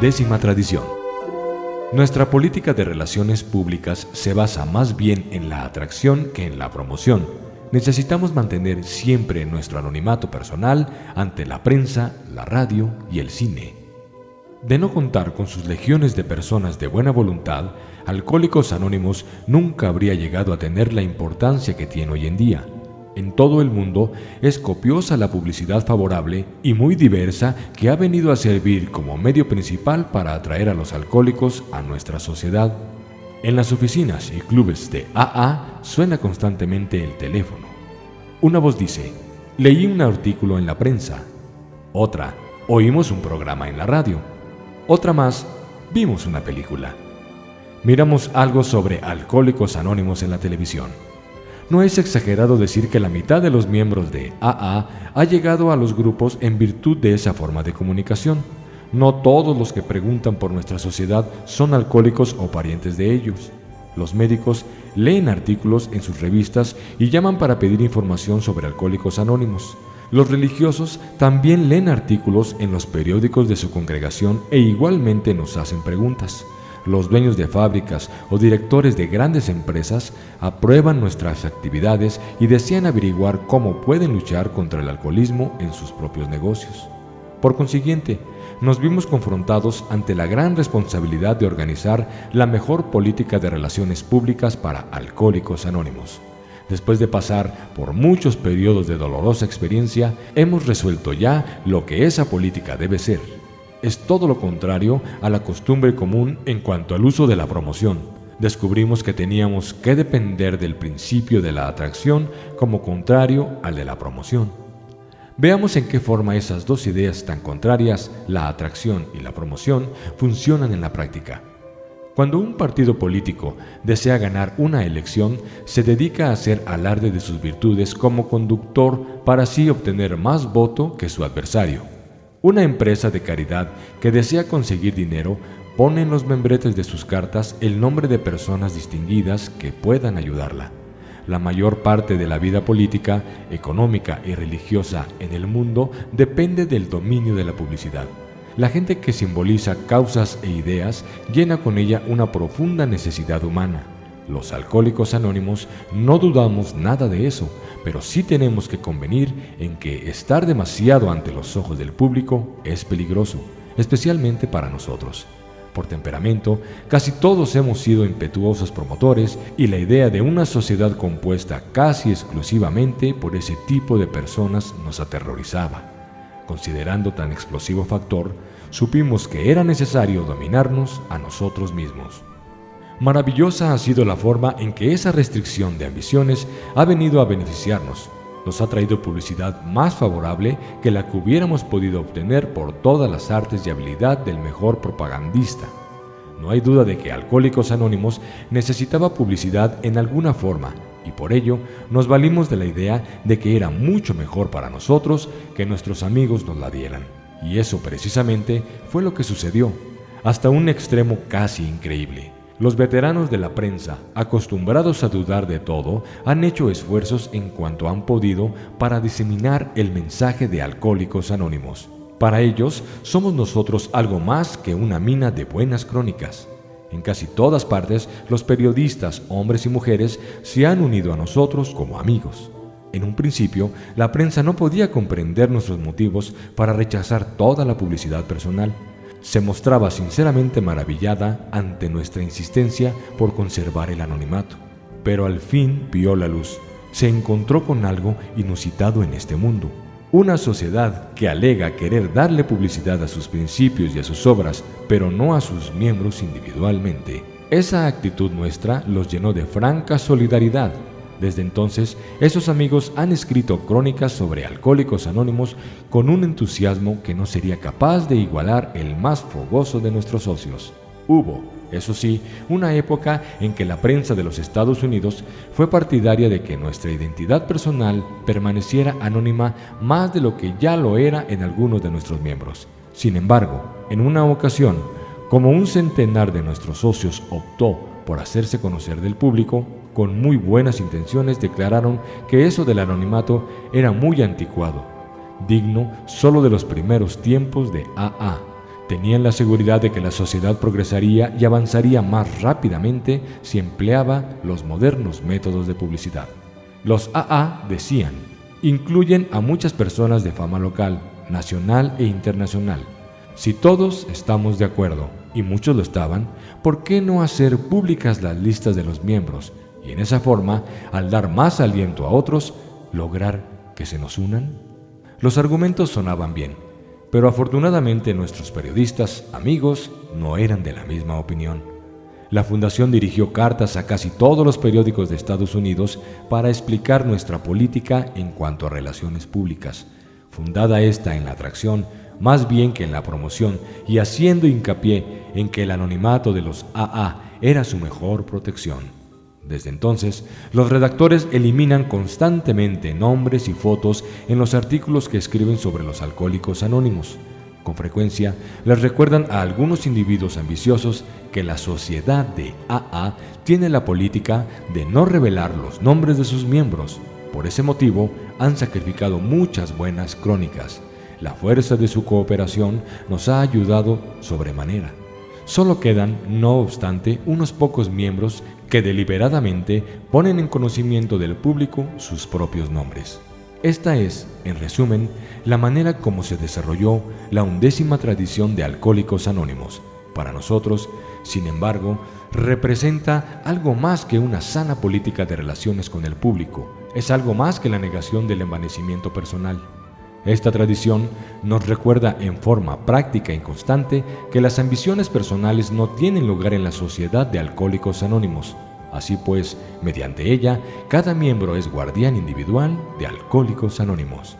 Décima tradición. Nuestra política de relaciones públicas se basa más bien en la atracción que en la promoción. Necesitamos mantener siempre nuestro anonimato personal ante la prensa, la radio y el cine. De no contar con sus legiones de personas de buena voluntad, Alcohólicos Anónimos nunca habría llegado a tener la importancia que tiene hoy en día. En todo el mundo es copiosa la publicidad favorable y muy diversa que ha venido a servir como medio principal para atraer a los alcohólicos a nuestra sociedad. En las oficinas y clubes de AA suena constantemente el teléfono. Una voz dice, leí un artículo en la prensa. Otra, oímos un programa en la radio. Otra más, vimos una película. Miramos algo sobre alcohólicos anónimos en la televisión. No es exagerado decir que la mitad de los miembros de AA ha llegado a los grupos en virtud de esa forma de comunicación. No todos los que preguntan por nuestra sociedad son alcohólicos o parientes de ellos. Los médicos leen artículos en sus revistas y llaman para pedir información sobre alcohólicos anónimos. Los religiosos también leen artículos en los periódicos de su congregación e igualmente nos hacen preguntas. Los dueños de fábricas o directores de grandes empresas aprueban nuestras actividades y desean averiguar cómo pueden luchar contra el alcoholismo en sus propios negocios. Por consiguiente, nos vimos confrontados ante la gran responsabilidad de organizar la mejor política de relaciones públicas para alcohólicos anónimos. Después de pasar por muchos periodos de dolorosa experiencia, hemos resuelto ya lo que esa política debe ser. Es todo lo contrario a la costumbre común en cuanto al uso de la promoción. Descubrimos que teníamos que depender del principio de la atracción como contrario al de la promoción. Veamos en qué forma esas dos ideas tan contrarias, la atracción y la promoción, funcionan en la práctica. Cuando un partido político desea ganar una elección, se dedica a hacer alarde de sus virtudes como conductor para así obtener más voto que su adversario. Una empresa de caridad que desea conseguir dinero pone en los membretes de sus cartas el nombre de personas distinguidas que puedan ayudarla. La mayor parte de la vida política, económica y religiosa en el mundo depende del dominio de la publicidad. La gente que simboliza causas e ideas llena con ella una profunda necesidad humana. Los alcohólicos anónimos no dudamos nada de eso, pero sí tenemos que convenir en que estar demasiado ante los ojos del público es peligroso, especialmente para nosotros. Por temperamento, casi todos hemos sido impetuosos promotores y la idea de una sociedad compuesta casi exclusivamente por ese tipo de personas nos aterrorizaba. Considerando tan explosivo factor, supimos que era necesario dominarnos a nosotros mismos. Maravillosa ha sido la forma en que esa restricción de ambiciones ha venido a beneficiarnos. Nos ha traído publicidad más favorable que la que hubiéramos podido obtener por todas las artes y habilidad del mejor propagandista. No hay duda de que Alcohólicos Anónimos necesitaba publicidad en alguna forma y por ello nos valimos de la idea de que era mucho mejor para nosotros que nuestros amigos nos la dieran. Y eso precisamente fue lo que sucedió, hasta un extremo casi increíble. Los veteranos de la prensa, acostumbrados a dudar de todo, han hecho esfuerzos en cuanto han podido para diseminar el mensaje de Alcohólicos Anónimos. Para ellos, somos nosotros algo más que una mina de buenas crónicas. En casi todas partes, los periodistas, hombres y mujeres, se han unido a nosotros como amigos. En un principio, la prensa no podía comprender nuestros motivos para rechazar toda la publicidad personal. Se mostraba sinceramente maravillada ante nuestra insistencia por conservar el anonimato. Pero al fin vio la luz. Se encontró con algo inusitado en este mundo. Una sociedad que alega querer darle publicidad a sus principios y a sus obras, pero no a sus miembros individualmente. Esa actitud nuestra los llenó de franca solidaridad. Desde entonces, esos amigos han escrito crónicas sobre alcohólicos anónimos con un entusiasmo que no sería capaz de igualar el más fogoso de nuestros socios. Hubo, eso sí, una época en que la prensa de los Estados Unidos fue partidaria de que nuestra identidad personal permaneciera anónima más de lo que ya lo era en algunos de nuestros miembros. Sin embargo, en una ocasión, como un centenar de nuestros socios optó por hacerse conocer del público, con muy buenas intenciones declararon que eso del anonimato era muy anticuado, digno solo de los primeros tiempos de AA Tenían la seguridad de que la sociedad progresaría y avanzaría más rápidamente si empleaba los modernos métodos de publicidad. Los AA decían, incluyen a muchas personas de fama local, nacional e internacional. Si todos estamos de acuerdo, y muchos lo estaban, ¿por qué no hacer públicas las listas de los miembros y en esa forma, al dar más aliento a otros, lograr que se nos unan? Los argumentos sonaban bien, pero afortunadamente nuestros periodistas, amigos, no eran de la misma opinión. La Fundación dirigió cartas a casi todos los periódicos de Estados Unidos para explicar nuestra política en cuanto a relaciones públicas, fundada esta en la atracción más bien que en la promoción y haciendo hincapié en que el anonimato de los AA era su mejor protección. Desde entonces, los redactores eliminan constantemente nombres y fotos en los artículos que escriben sobre los alcohólicos anónimos. Con frecuencia, les recuerdan a algunos individuos ambiciosos que la sociedad de AA tiene la política de no revelar los nombres de sus miembros. Por ese motivo, han sacrificado muchas buenas crónicas. La fuerza de su cooperación nos ha ayudado sobremanera. Solo quedan, no obstante, unos pocos miembros que deliberadamente ponen en conocimiento del público sus propios nombres. Esta es, en resumen, la manera como se desarrolló la undécima tradición de Alcohólicos Anónimos. Para nosotros, sin embargo, representa algo más que una sana política de relaciones con el público, es algo más que la negación del envanecimiento personal. Esta tradición nos recuerda en forma práctica y constante que las ambiciones personales no tienen lugar en la sociedad de alcohólicos anónimos. Así pues, mediante ella, cada miembro es guardián individual de alcohólicos anónimos.